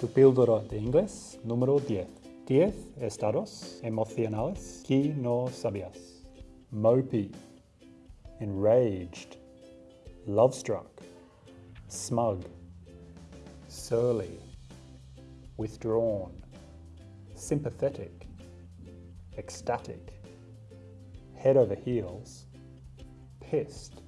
Tu píldora de inglés número 10. 10 estados emocionales que no sabías. Mopey, enraged, Love struck. smug, surly, withdrawn, sympathetic, ecstatic, head over heels, pissed,